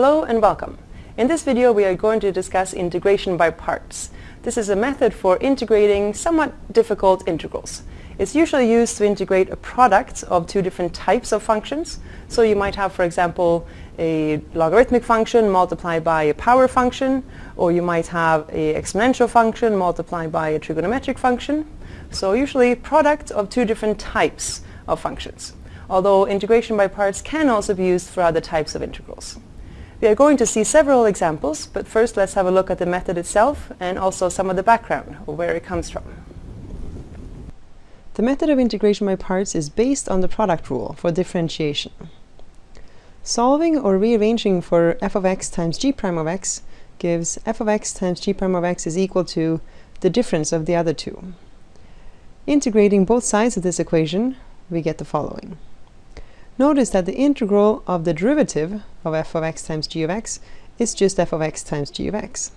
Hello and welcome. In this video we are going to discuss integration by parts. This is a method for integrating somewhat difficult integrals. It's usually used to integrate a product of two different types of functions. So you might have, for example, a logarithmic function multiplied by a power function, or you might have an exponential function multiplied by a trigonometric function. So usually product of two different types of functions, although integration by parts can also be used for other types of integrals. We are going to see several examples, but first let's have a look at the method itself and also some of the background of where it comes from. The method of integration by parts is based on the product rule for differentiation. Solving or rearranging for f of x times g prime of x gives f of x times g prime of x is equal to the difference of the other two. Integrating both sides of this equation, we get the following. Notice that the integral of the derivative of f of x times g of x is just f of x times g of x.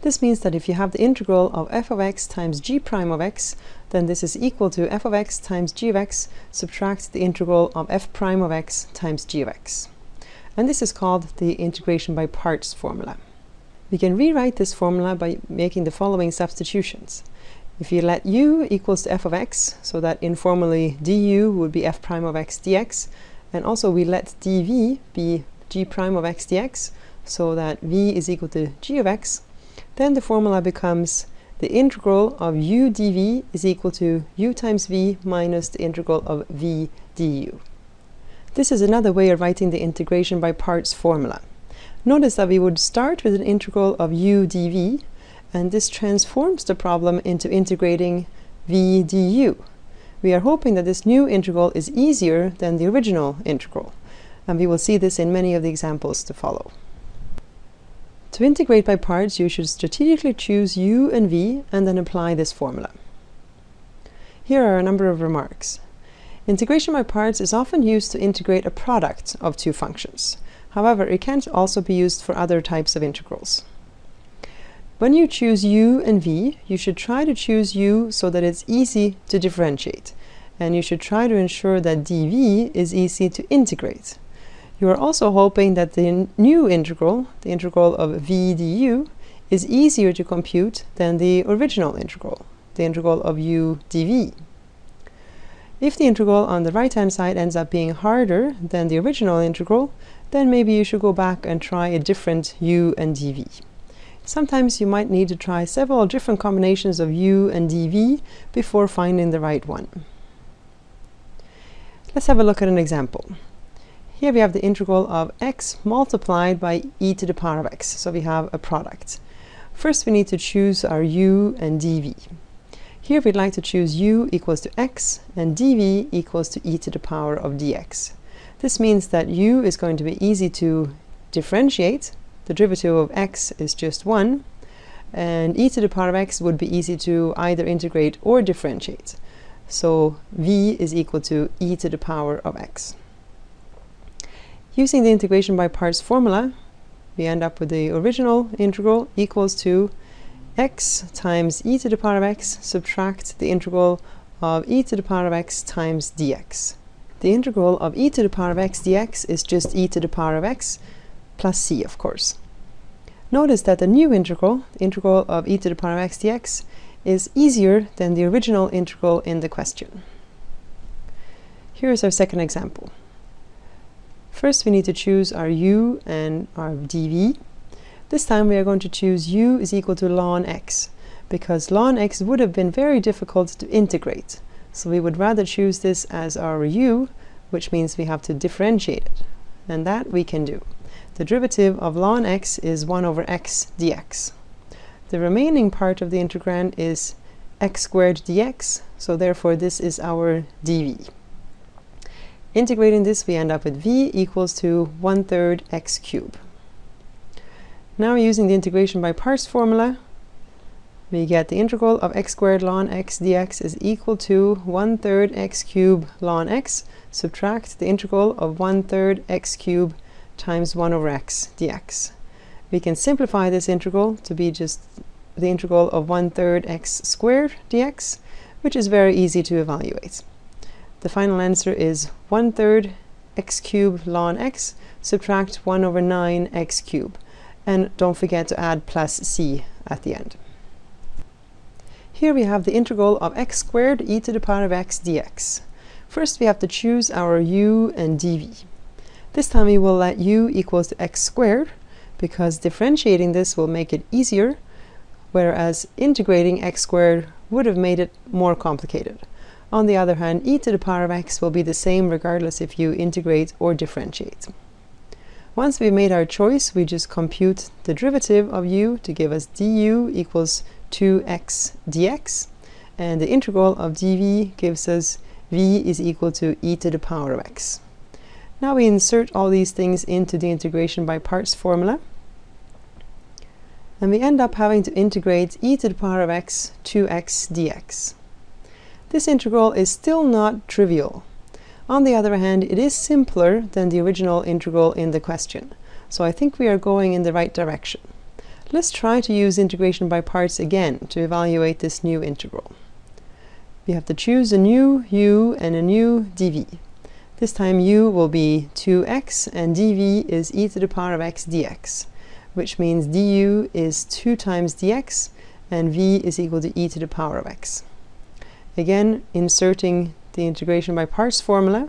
This means that if you have the integral of f of x times g prime of x, then this is equal to f of x times g of x subtract the integral of f prime of x times g of x. And this is called the integration by parts formula. We can rewrite this formula by making the following substitutions. If you let u equals to f of x, so that informally du would be f prime of x dx, and also we let dv be g prime of x dx, so that v is equal to g of x, then the formula becomes the integral of u dv is equal to u times v minus the integral of v du. This is another way of writing the integration by parts formula. Notice that we would start with an integral of u dv, and this transforms the problem into integrating v du. We are hoping that this new integral is easier than the original integral, and we will see this in many of the examples to follow. To integrate by parts, you should strategically choose u and v and then apply this formula. Here are a number of remarks. Integration by parts is often used to integrate a product of two functions. However, it can also be used for other types of integrals. When you choose u and v, you should try to choose u so that it's easy to differentiate. And you should try to ensure that dv is easy to integrate. You are also hoping that the new integral, the integral of v du, is easier to compute than the original integral, the integral of u dv. If the integral on the right-hand side ends up being harder than the original integral, then maybe you should go back and try a different u and dv. Sometimes you might need to try several different combinations of u and dv before finding the right one. Let's have a look at an example. Here we have the integral of x multiplied by e to the power of x, so we have a product. First we need to choose our u and dv. Here we'd like to choose u equals to x and dv equals to e to the power of dx. This means that u is going to be easy to differentiate the derivative of x is just 1, and e to the power of x would be easy to either integrate or differentiate. So v is equal to e to the power of x. Using the integration by parts formula, we end up with the original integral equals to x times e to the power of x subtract the integral of e to the power of x times dx. The integral of e to the power of x dx is just e to the power of x plus c, of course. Notice that the new integral, integral of e to the power of x dx, is easier than the original integral in the question. Here is our second example. First we need to choose our u and our dv. This time we are going to choose u is equal to ln x, because ln x would have been very difficult to integrate. So we would rather choose this as our u, which means we have to differentiate it. And that we can do. The derivative of ln x is 1 over x dx. The remaining part of the integrand is x squared dx, so therefore this is our dv. Integrating this, we end up with v equals to 1 third x cubed. Now using the integration by parts formula, we get the integral of x squared ln x dx is equal to 1 third x cubed ln x, subtract the integral of 1 third x cubed times 1 over x dx. We can simplify this integral to be just the integral of 1 third x squared dx, which is very easy to evaluate. The final answer is 1 third x cubed ln x, subtract 1 over 9 x cubed. And don't forget to add plus c at the end. Here we have the integral of x squared e to the power of x dx. First we have to choose our u and dv. This time we will let u equals x squared because differentiating this will make it easier, whereas integrating x squared would have made it more complicated. On the other hand, e to the power of x will be the same regardless if you integrate or differentiate. Once we've made our choice, we just compute the derivative of u to give us du equals 2x dx, and the integral of dv gives us v is equal to e to the power of x. Now we insert all these things into the integration by parts formula, and we end up having to integrate e to the power of x 2x dx. This integral is still not trivial. On the other hand, it is simpler than the original integral in the question, so I think we are going in the right direction. Let's try to use integration by parts again to evaluate this new integral. We have to choose a new u and a new dv. This time u will be 2x and dv is e to the power of x dx, which means du is 2 times dx and v is equal to e to the power of x. Again, inserting the integration by parts formula,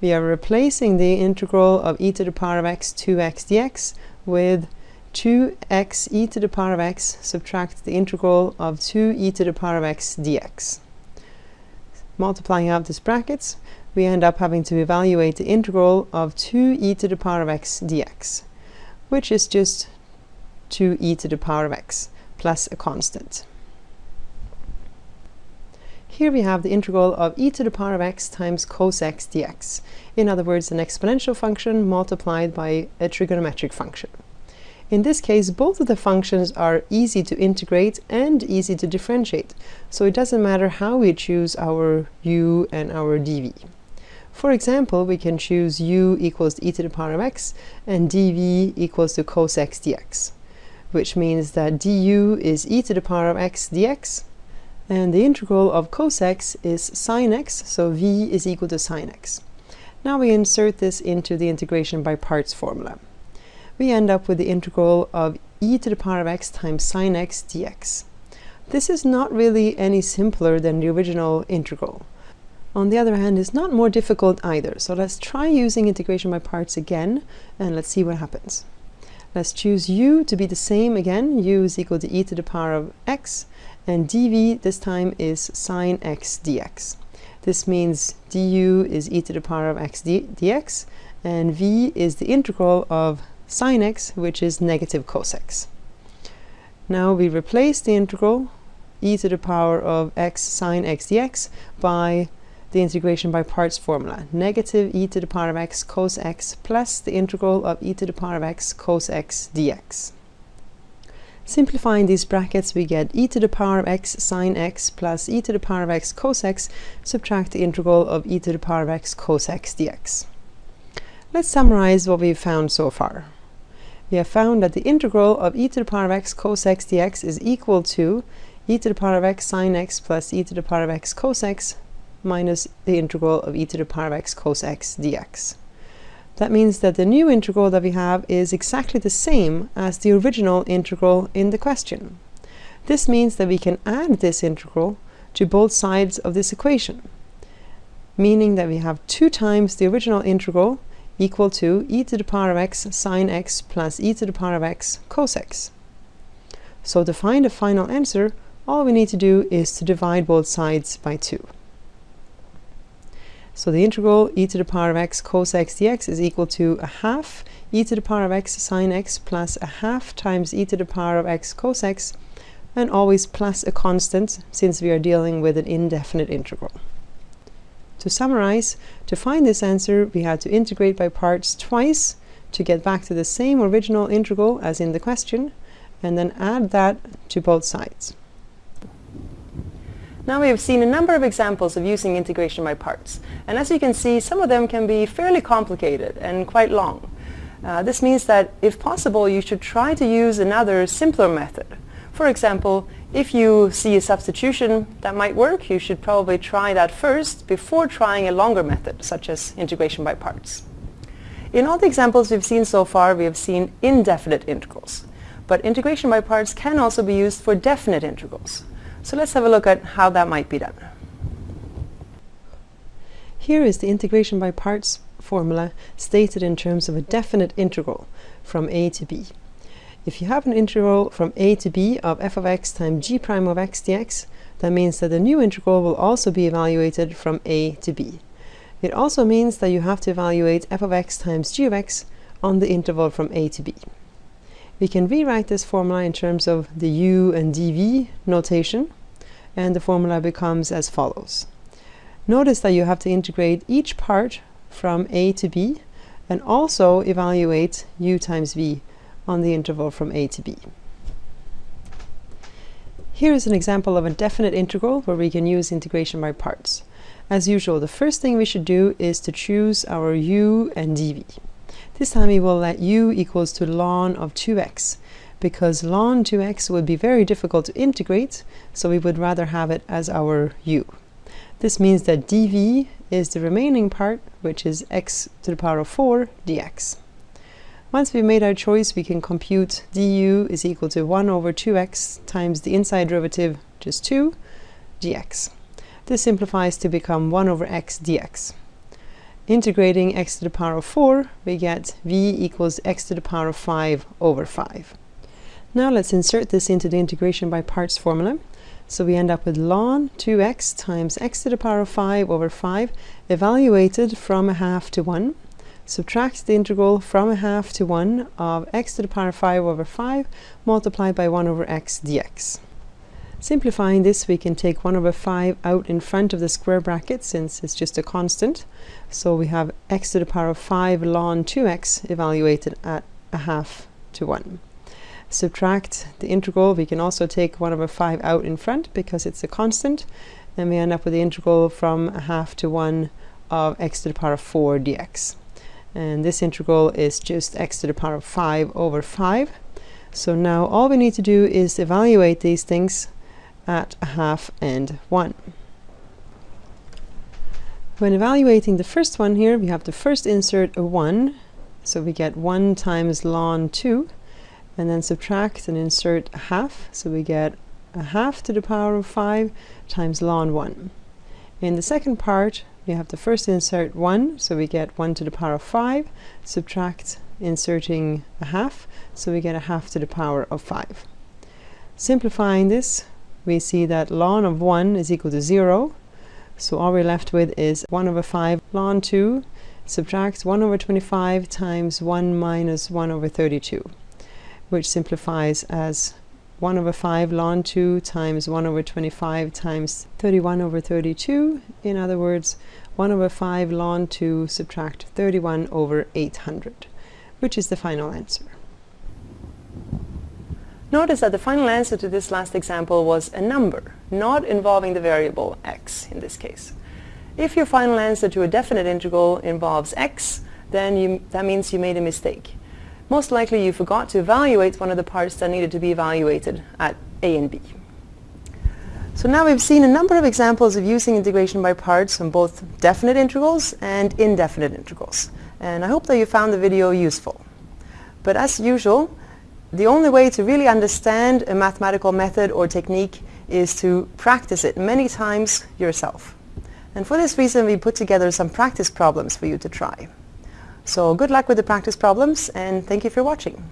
we are replacing the integral of e to the power of x 2x dx with 2x e to the power of x subtract the integral of 2 e to the power of x dx. Multiplying out these brackets, we end up having to evaluate the integral of 2 e to the power of x dx, which is just 2 e to the power of x plus a constant. Here we have the integral of e to the power of x times cos x dx. In other words, an exponential function multiplied by a trigonometric function. In this case, both of the functions are easy to integrate and easy to differentiate, so it doesn't matter how we choose our u and our dv. For example, we can choose u equals e to the power of x and dv equals to cos x dx, which means that du is e to the power of x dx and the integral of cos x is sine x, so v is equal to sine x. Now we insert this into the integration by parts formula. We end up with the integral of e to the power of x times sine x dx. This is not really any simpler than the original integral. On the other hand, it's not more difficult either, so let's try using integration by parts again, and let's see what happens. Let's choose u to be the same again, u is equal to e to the power of x, and dv this time is sine x dx. This means du is e to the power of x dx, and v is the integral of sine x, which is negative cos x. Now we replace the integral e to the power of x sine x dx by the integration by parts formula. Negative e to the power of x cos x plus the integral of e to the power of x cos x dx. Simplifying these brackets, we get e to the power of x sine x plus e to the power of x cos x, subtract the integral of e to the power of x cos x dx. Let's summarize what we've found so far. We have found that the integral of e to the power of x cos x dx is equal to e to the power of x sine x plus e to the power of x cos x minus the integral of e to the power of x cos x dx. That means that the new integral that we have is exactly the same as the original integral in the question. This means that we can add this integral to both sides of this equation, meaning that we have 2 times the original integral equal to e to the power of x sine x plus e to the power of x cos x. So to find a final answer, all we need to do is to divide both sides by 2. So the integral e to the power of x cos x dx is equal to a half e to the power of x sine x plus a half times e to the power of x cos x and always plus a constant since we are dealing with an indefinite integral. To summarize, to find this answer we had to integrate by parts twice to get back to the same original integral as in the question and then add that to both sides. Now we have seen a number of examples of using integration by parts. And as you can see, some of them can be fairly complicated and quite long. Uh, this means that, if possible, you should try to use another simpler method. For example, if you see a substitution that might work, you should probably try that first before trying a longer method, such as integration by parts. In all the examples we've seen so far, we have seen indefinite integrals. But integration by parts can also be used for definite integrals. So let's have a look at how that might be done. Here is the integration by parts formula stated in terms of a definite integral from a to b. If you have an integral from a to b of f of x times g prime of x dx, that means that the new integral will also be evaluated from a to b. It also means that you have to evaluate f of x times g of x on the interval from a to b. We can rewrite this formula in terms of the u and dv notation, and the formula becomes as follows. Notice that you have to integrate each part from a to b, and also evaluate u times v on the interval from a to b. Here is an example of a definite integral where we can use integration by parts. As usual, the first thing we should do is to choose our u and dv. This time we will let u equals to ln of 2x because ln 2x would be very difficult to integrate, so we would rather have it as our u. This means that dv is the remaining part, which is x to the power of 4 dx. Once we've made our choice, we can compute du is equal to 1 over 2x times the inside derivative, which is 2, dx. This simplifies to become 1 over x dx. Integrating x to the power of 4, we get v equals x to the power of 5 over 5. Now let's insert this into the integration by parts formula. So we end up with ln 2x times x to the power of 5 over 5 evaluated from a half to 1 subtract the integral from a half to 1 of x to the power of 5 over 5 multiplied by 1 over x dx. Simplifying this, we can take 1 over 5 out in front of the square bracket since it's just a constant. So we have x to the power of 5 ln 2x evaluated at a half to 1. Subtract the integral, we can also take 1 over 5 out in front because it's a constant, and we end up with the integral from a half to 1 of x to the power of 4 dx and this integral is just x to the power of 5 over 5. So now all we need to do is evaluate these things at a half and 1. When evaluating the first one here, we have to first insert a 1, so we get 1 times ln 2, and then subtract and insert a half, so we get a half to the power of 5 times ln 1. In the second part, we have to first insert 1, so we get 1 to the power of 5, subtract inserting a half, so we get a half to the power of 5. Simplifying this, we see that ln of 1 is equal to 0, so all we're left with is 1 over 5 ln 2, subtracts 1 over 25 times 1 minus 1 over 32, which simplifies as 1 over 5 ln 2 times 1 over 25 times 31 over 32. In other words, 1 over 5 ln 2 subtract 31 over 800, which is the final answer. Notice that the final answer to this last example was a number, not involving the variable x in this case. If your final answer to a definite integral involves x, then you, that means you made a mistake. Most likely you forgot to evaluate one of the parts that needed to be evaluated at a and b. So now we've seen a number of examples of using integration by parts on both definite integrals and indefinite integrals. And I hope that you found the video useful. But as usual, the only way to really understand a mathematical method or technique is to practice it many times yourself. And for this reason, we put together some practice problems for you to try. So good luck with the practice problems and thank you for watching.